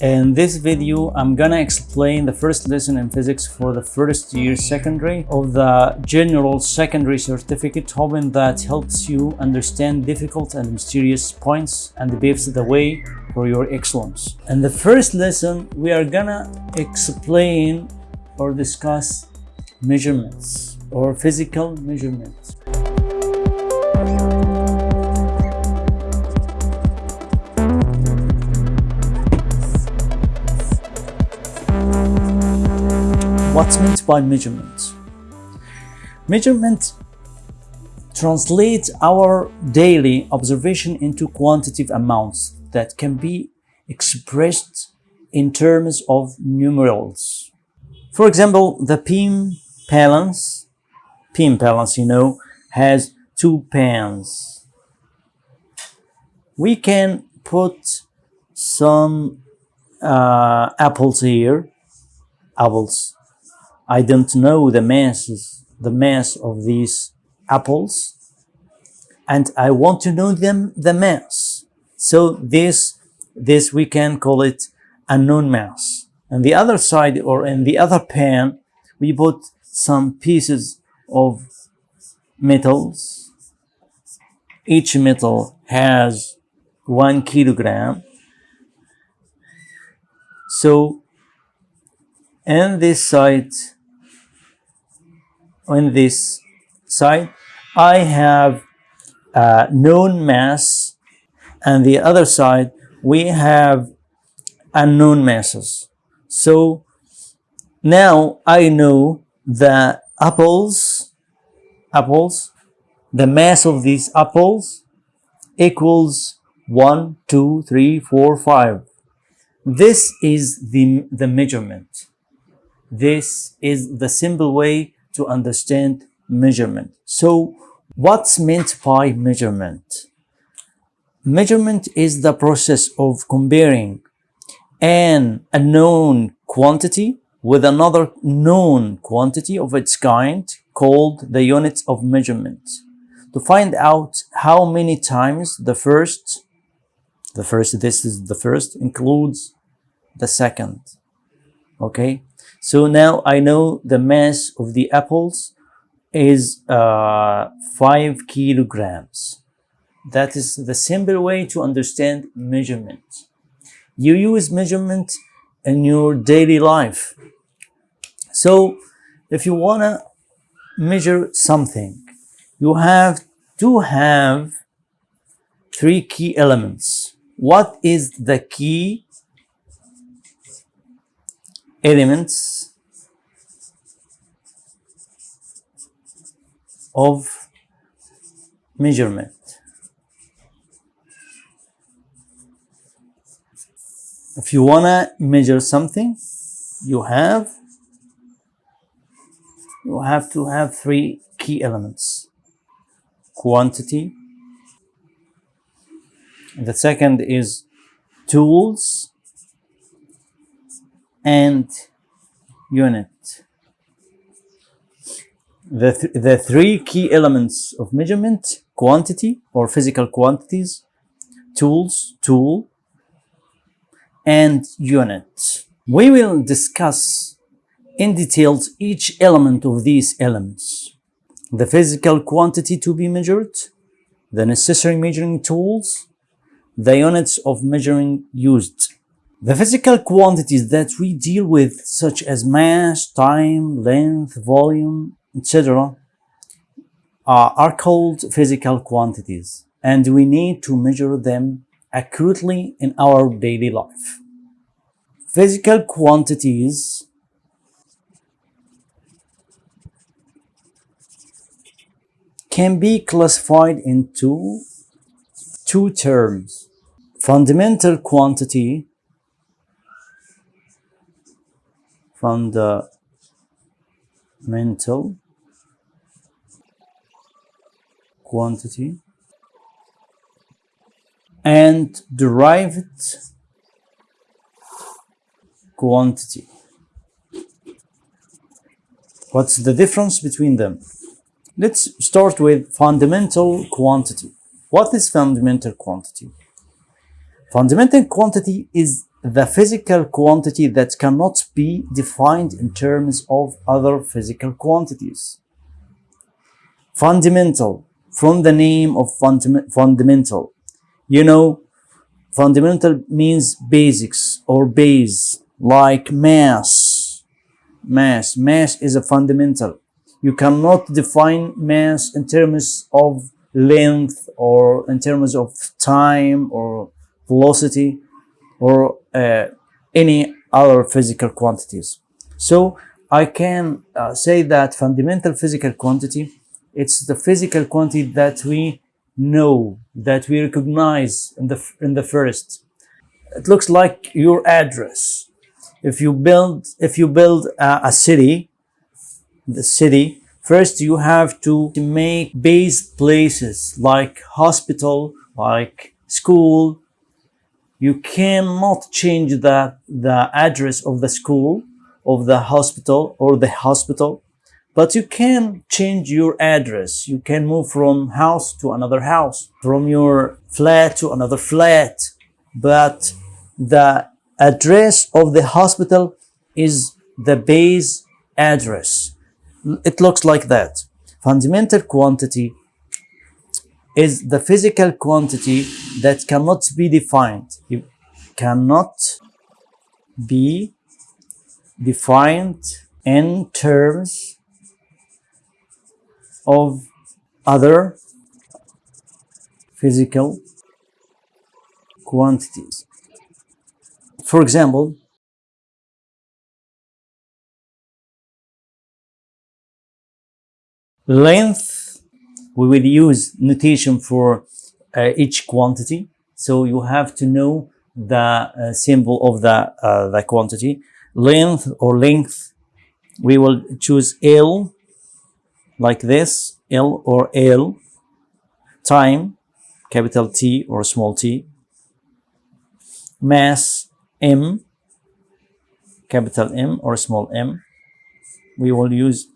In this video, I'm gonna explain the first lesson in physics for the first year secondary of the General Secondary Certificate, hoping that helps you understand difficult and mysterious points and paves the way for your excellence. In the first lesson, we are gonna explain or discuss measurements or physical measurements. What's meant by measurement? Measurement translates our daily observation into quantitative amounts that can be expressed in terms of numerals. For example, the beam balance, beam balance, you know, has two pans. We can put some uh, apples here, apples I don't know the masses, the mass of these apples, and I want to know them the mass. So this this we can call it unknown mass. On the other side or in the other pan, we put some pieces of metals. Each metal has one kilogram. So in this side, on this side, I have a known mass and the other side we have unknown masses. So now I know that apples, apples, the mass of these apples equals 1, 2, 3, 4, 5. This is the, the measurement. This is the simple way to understand measurement. So what's meant by measurement? Measurement is the process of comparing an unknown quantity with another known quantity of its kind called the units of measurement to find out how many times the first the first this is the first includes the second okay so now I know the mass of the apples is uh, 5 kilograms. That is the simple way to understand measurement. You use measurement in your daily life. So if you want to measure something, you have to have three key elements. What is the key elements of measurement. If you want to measure something, you have you have to have three key elements. Quantity. The second is tools and unit. The, th the three key elements of measurement, quantity or physical quantities, tools, tool, and unit. We will discuss in details each element of these elements. The physical quantity to be measured, the necessary measuring tools, the units of measuring used. The physical quantities that we deal with, such as mass, time, length, volume, etc., are, called physical quantities, and we need to measure them accurately in our daily life. Physical quantities can be classified into two terms. Fundamental quantity fundamental quantity and derived quantity. What's the difference between them? Let's start with fundamental quantity. What is fundamental quantity? Fundamental quantity is the physical quantity that cannot be defined in terms of other physical quantities. Fundamental, from the name of fundam- fundamental. You know, fundamental means basics or base, like mass. Mass. Mass is a fundamental. You cannot define mass in terms of length or in terms of time or velocity or any other physical quantities. So I can uh, say that fundamental physical quantity, it's the physical quantity that we know, that we recognize in the, in the first. It looks like your address. If you build, if you build a, a city, the city, first you have to make base places like hospital, like school, you cannot change the, the address of the school, of the hospital or the hospital, but you can change your address. You can move from house to another house, from your flat to another flat, but the address of the hospital is the base address. It looks like that. Fundamental quantity is the physical quantity that cannot be defined. It cannot be defined in terms of other physical quantities. For example, length we will use notation for uh, each quantity. So you have to know the uh, symbol of the, uh, the quantity. Length or length, we will choose L like this, L or L. Time, capital T or small t. Mass, M, capital M or small m. We will use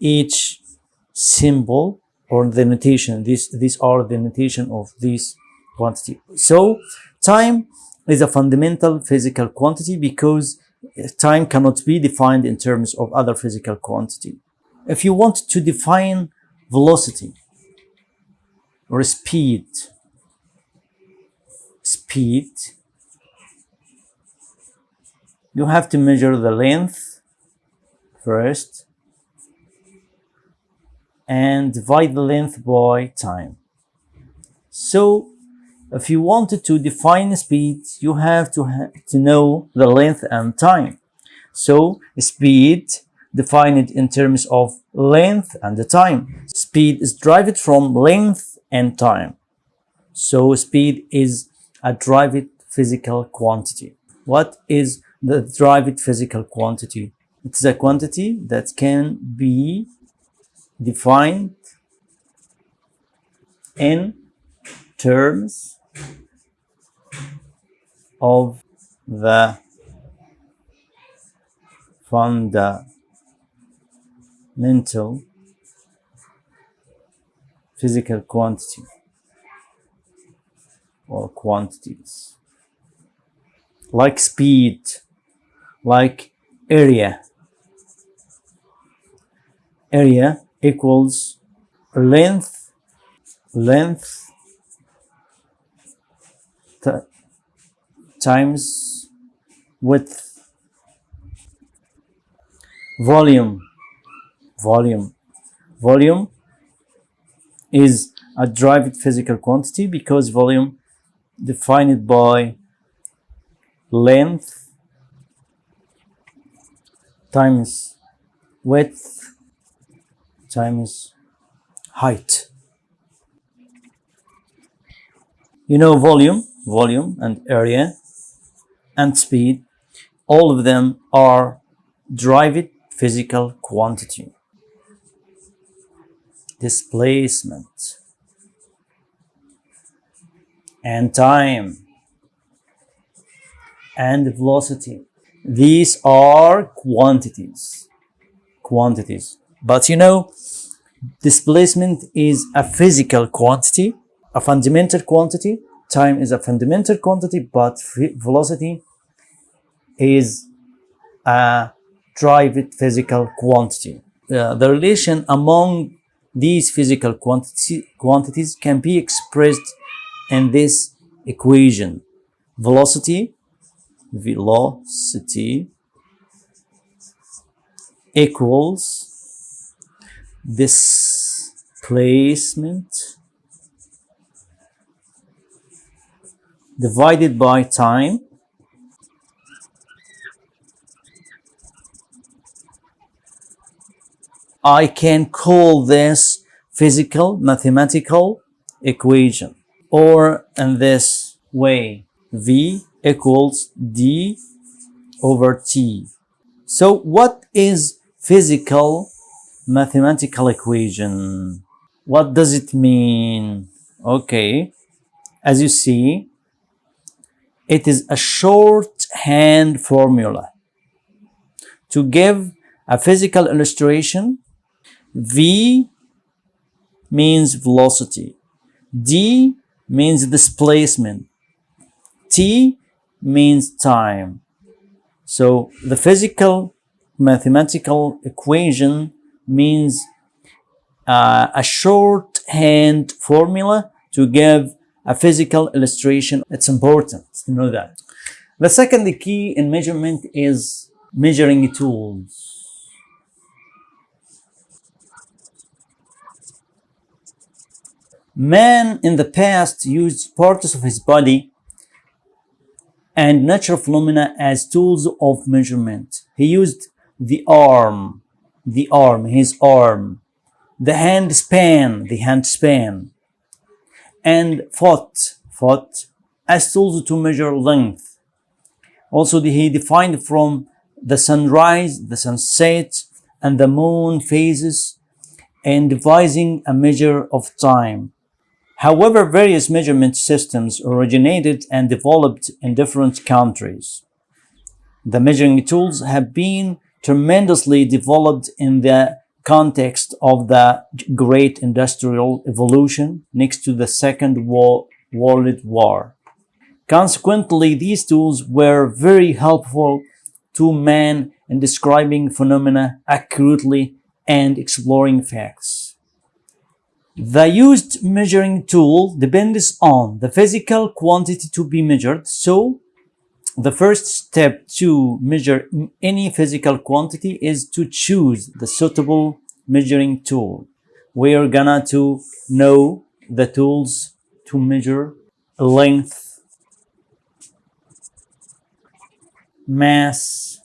each symbol or the notation. These, these are the notation of this quantity. So time is a fundamental physical quantity because eh, time cannot be defined in terms of other physical quantity. If you want to define velocity or speed, speed, you have to measure the length first and divide the length by time. So if you wanted to define speed, you have to, ha to know the length and time. So speed defined in terms of length and the time. Speed is derived from length and time. So speed is a derived physical quantity. What is the derived physical quantity? It's a quantity that can be defined in terms of the fundamental physical quantity or quantities like speed like area. Area equals length length times width. Volume volume volume is a derived physical quantity because volume defined by length times width times height. You know volume, volume and area and speed, all of them are derived physical quantity. Displacement and time and velocity. These are quantities. Quantities. But you know, displacement is a physical quantity, a fundamental quantity. Time is a fundamental quantity, but velocity is a private physical quantity. Uh, the relation among these physical quantity, quantities can be expressed in this equation. Velocity, velocity equals displacement divided by time I can call this physical mathematical equation or in this way V equals D over T. So what is physical mathematical equation? What does it mean? Okay, as you see, it is a shorthand formula to give a physical illustration V means velocity. D means displacement. T means time. So the physical mathematical equation means uh, a shorthand formula to give a physical illustration. It's important to know that. The second key in measurement is measuring tools. Man in the past used parts of his body and natural phenomena as tools of measurement. He used the arm, the arm, his arm, the hand span, the hand span, and foot, foot, as tools to measure length. Also, he defined from the sunrise, the sunset, and the moon phases, and devising a measure of time. However, various measurement systems originated and developed in different countries. The measuring tools have been tremendously developed in the context of the great industrial evolution next to the Second World War. Consequently, these tools were very helpful to man in describing phenomena accurately and exploring facts. The used measuring tool depends on the physical quantity to be measured. So the first step to measure any physical quantity is to choose the suitable measuring tool. We are gonna to know the tools to measure length, mass,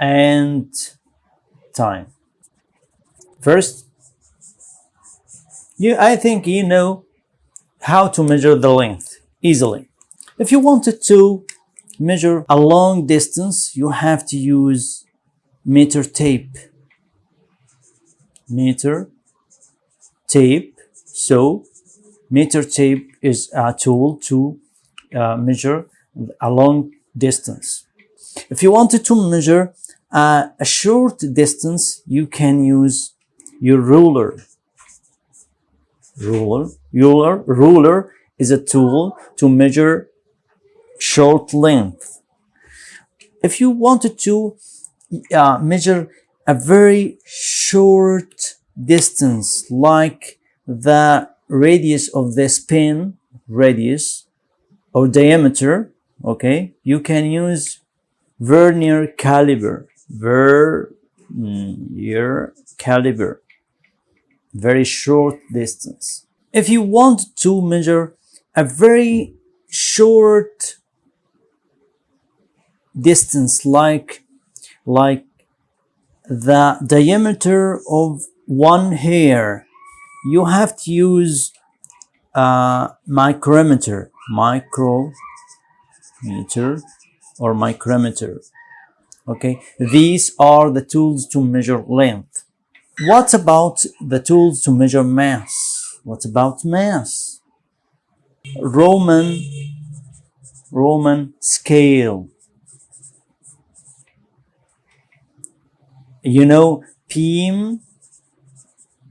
and time. First, you, I think you know how to measure the length easily. If you wanted to measure a long distance, you have to use meter tape. Meter tape. So meter tape is a tool to uh, measure a long distance. If you wanted to measure uh, a short distance, you can use your ruler ruler. Ruler, ruler is a tool to measure short length. If you wanted to uh, measure a very short distance, like the radius of this pin, radius or diameter, okay, you can use vernier caliper, vernier caliper very short distance. If you want to measure a very short distance like like the diameter of one hair you have to use a micrometer micrometer or micrometer okay these are the tools to measure length what about the tools to measure mass? What about mass? Roman, Roman scale. You know, beam,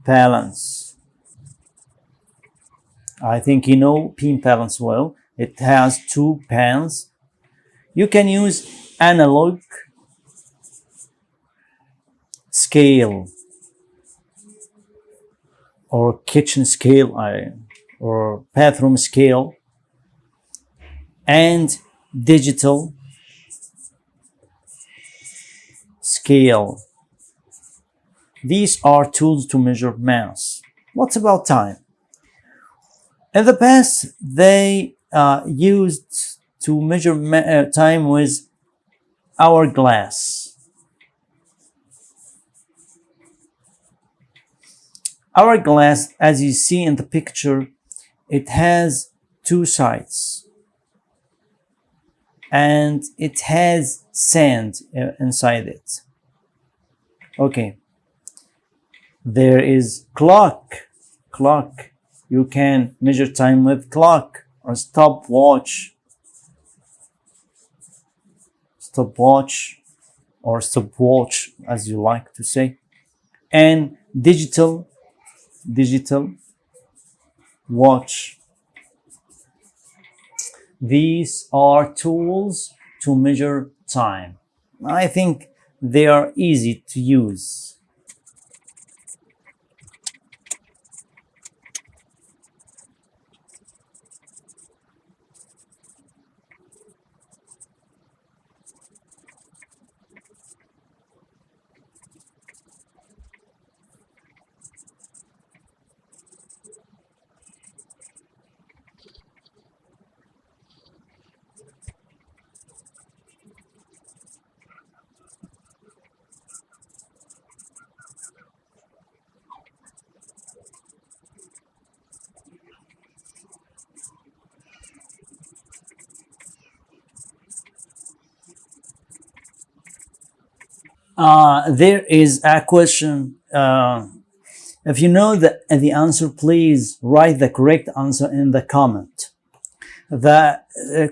balance. I think you know beam balance well. It has two pans. You can use analog scale or kitchen scale or bathroom scale and digital scale. These are tools to measure mass. What about time? In the past, they uh, used to measure uh, time with hourglass. Hourglass, as you see in the picture, it has two sides and it has sand uh, inside it. Okay. There is clock. Clock. You can measure time with clock or stopwatch. Stopwatch or stopwatch as you like to say. And digital digital watch. These are tools to measure time. I think they are easy to use. Uh, there is a question. Uh, if you know the, the answer, please write the correct answer in the comment. The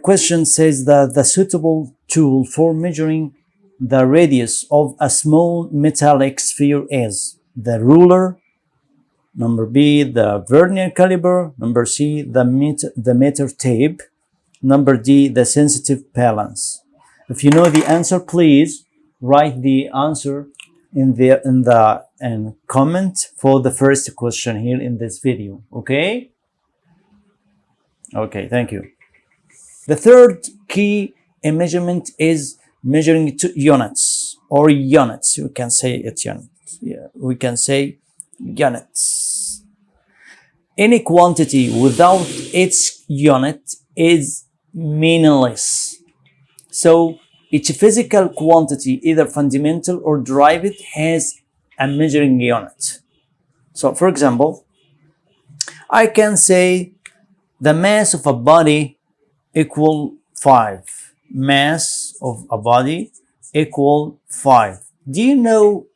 question says that the suitable tool for measuring the radius of a small metallic sphere is the ruler, number B, the vernier caliper, number C, the meter, the meter tape, number D, the sensitive balance. If you know the answer, please write the answer in the in the and comment for the first question here in this video okay? Okay thank you. The third key in measurement is measuring to units or units. You can say it units yeah we can say units. Any quantity without its unit is meaningless. So each physical quantity, either fundamental or derived, has a measuring unit. So, for example, I can say the mass of a body equal 5. Mass of a body equal 5. Do you know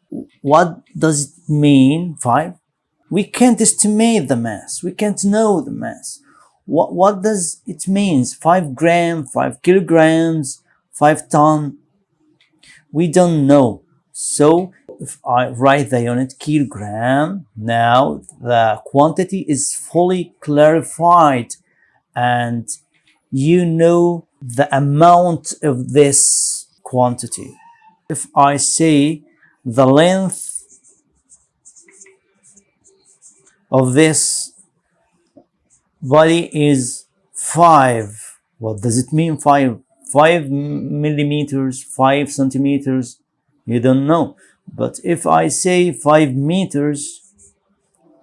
what does it mean, 5? We can't estimate the mass. We can't know the mass. What, what does it mean? 5 gram, 5 kilograms, 5 ton. We don't know. So if I write the unit kilogram now the quantity is fully clarified. And you know the amount of this quantity. If I say the length of this body is 5 what does it mean 5 5 millimeters, 5 centimeters, you don't know. But if I say 5 meters,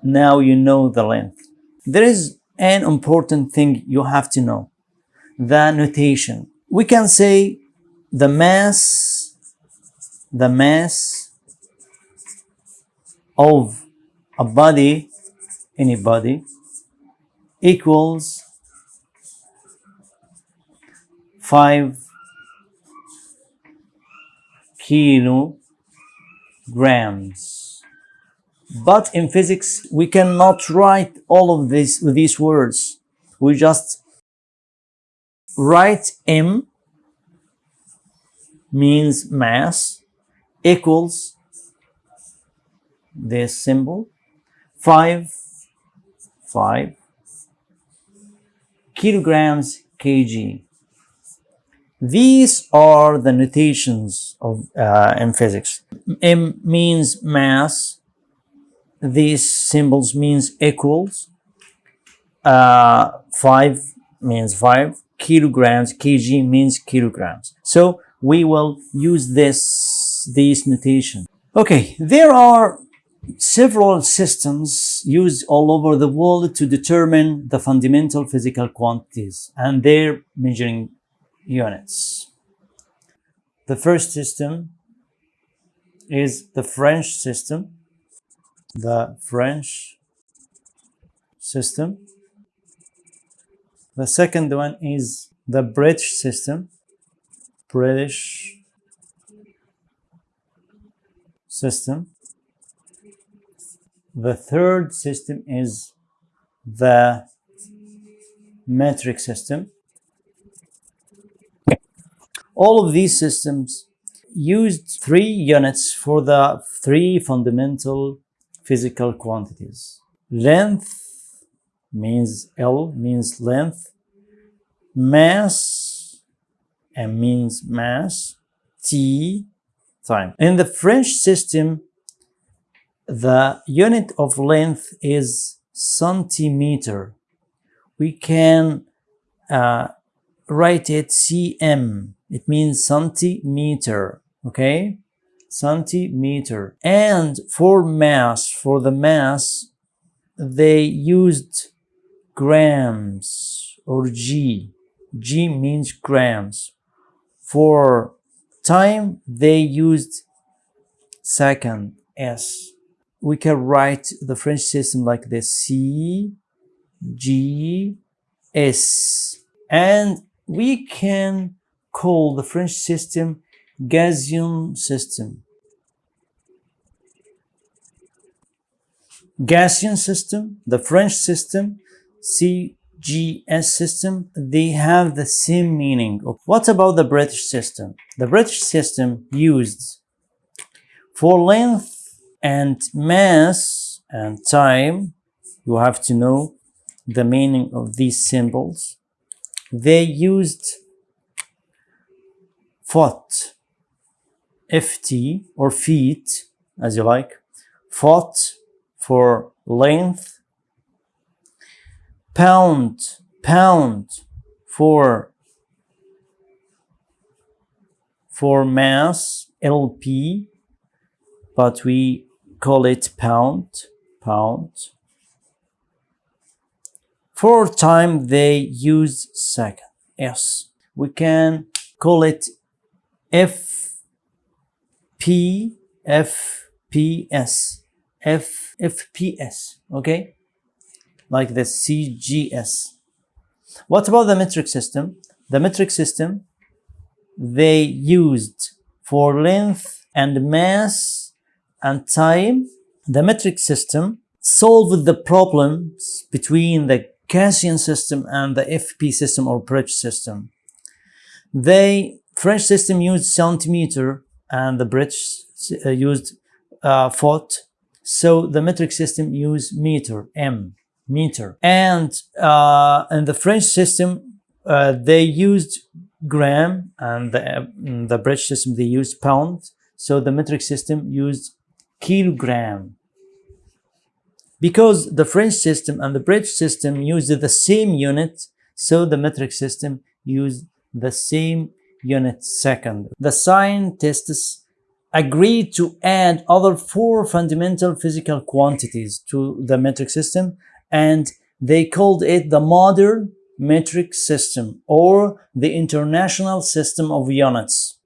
now you know the length. There is an important thing you have to know, the notation. We can say the mass, the mass of a body, any body, equals 5 kilograms. But in physics, we cannot write all of this these words. We just write M means mass equals this symbol 5 5 kilograms kg These are the notations of uh, in physics. M means mass. These symbols means equals. Uh, 5 means 5. Kilograms, kg means kilograms. So we will use this, these notation. Okay, there are several systems used all over the world to determine the fundamental physical quantities and their measuring units. The first system is the French system. The French system. The second one is the British system. British system. The third system is the metric system. All of these systems used three units for the three fundamental physical quantities. Length means L means length, mass and means mass, T time. In the French system, the unit of length is centimeter. We can uh, write it cm. It means centimeter, okay? Centimeter. And for mass, for the mass, they used grams or G. G means grams. For time, they used second, S we can write the French system like this C, G, S. And we can call the French system Gaussian system. Gaussian system, the French system, CGS system, they have the same meaning. What about the British system? The British system used for length and mass and time, you have to know the meaning of these symbols. They used foot, ft or feet, as you like, foot for length, pound, pound for for mass, LP, but we call it pound, pound. For time, they use second, yes. We can call it F, P, F, P, S, F, FPS, okay? Like the CGS. What about the metric system? The metric system, they used for length and mass and time, the metric system solved the problems between the Gaussian system and the FP system or British system. The French system used centimeter and the British uh, used uh, foot. So the metric system used meter, M, meter. And uh, in the French system, uh, they used gram and the, the British system, they used pound. So the metric system used kilogram. Because the French system and the British system used the same unit, so the metric system used the same unit second. The scientists agreed to add other four fundamental physical quantities to the metric system and they called it the modern metric system or the international system of units.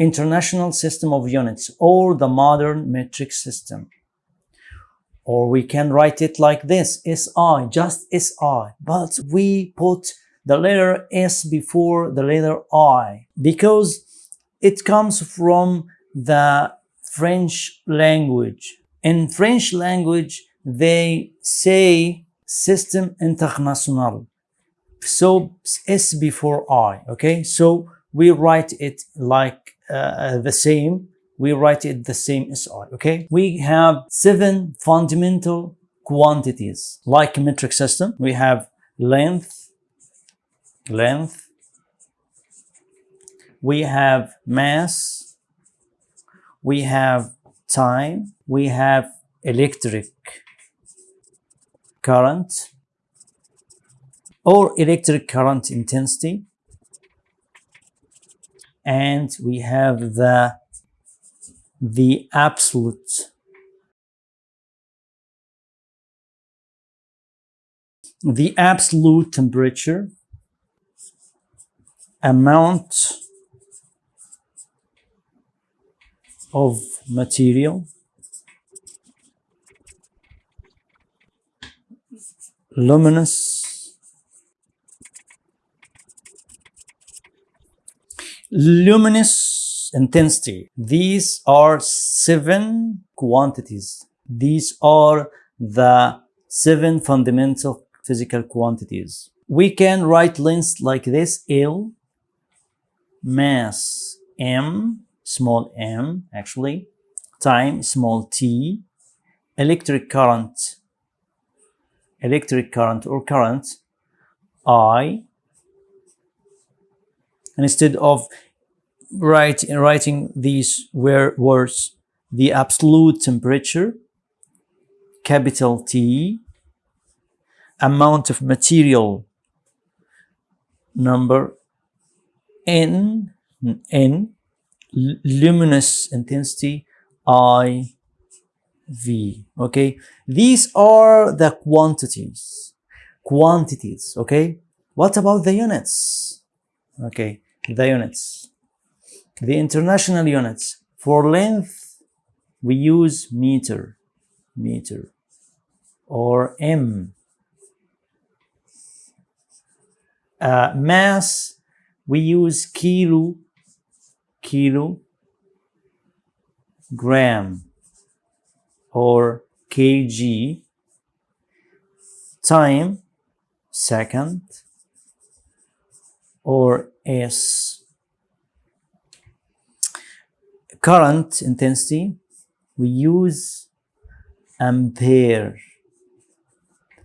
International system of units or the modern metric system. Or we can write it like this, SI, just SI, but we put the letter S before the letter I because it comes from the French language. In French language, they say system international. So S before I, okay? So we write it like uh, the same we write it the same as SI, okay? We have seven fundamental quantities like metric system. We have length, length. We have mass. We have time. We have electric current or electric current intensity. And we have the, the absolute. The absolute temperature amount of material luminous luminous intensity. These are seven quantities. These are the seven fundamental physical quantities. We can write length like this l mass m small m actually time small t electric current electric current or current I and instead of write, writing these words the absolute temperature capital T amount of material number N N luminous intensity I V. Okay, these are the quantities. Quantities. Okay, what about the units? Okay, the units. The international units. For length, we use meter, meter, or M. Uh, mass, we use kilo, kilo, gram or kg time second or s. Current intensity we use ampere.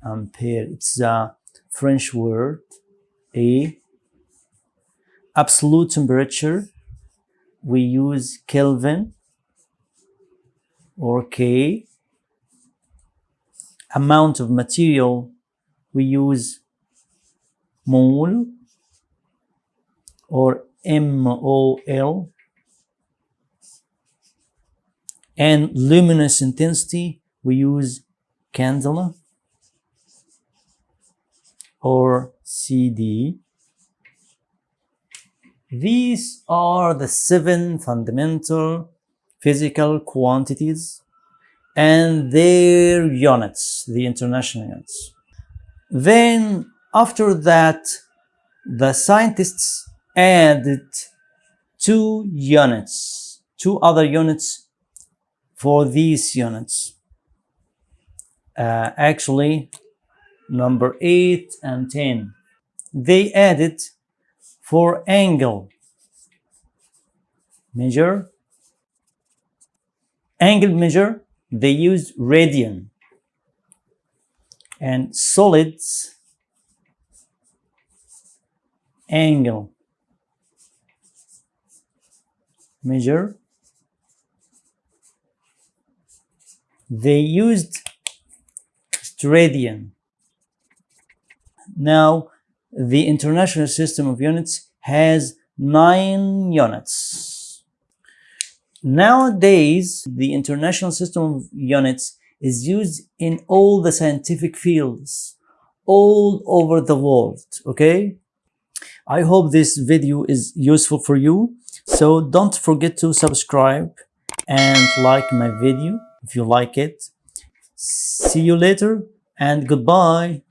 Ampere it's a french word a. Absolute temperature we use kelvin or K. Amount of material, we use mole or MOL. And luminous intensity, we use candela or CD. These are the seven fundamental physical quantities and their units, the international units. Then after that, the scientists added two units, two other units for these units. Uh, actually, number 8 and 10. They added for angle measure angle measure, they used radian. And solids angle measure, they used radian. Now, the International System of Units has nine units. Nowadays, the International System of Units is used in all the scientific fields all over the world, okay? I hope this video is useful for you. So don't forget to subscribe and like my video if you like it. See you later and goodbye.